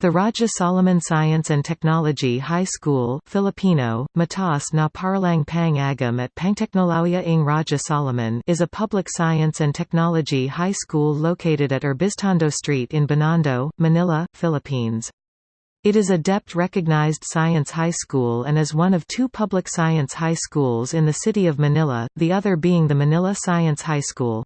The Rajah Soliman Science and Technology High School Filipino, Mataas na Paaralang Pang Agham at Pangteknolohiya ng Rajah Soliman is a public science and technology high school located at Urbiztondo Street in Binondo, Manila, Philippines. It is a DEPT recognized science high school and is one of two public science high schools in the city of Manila, the other being the Manila Science High School.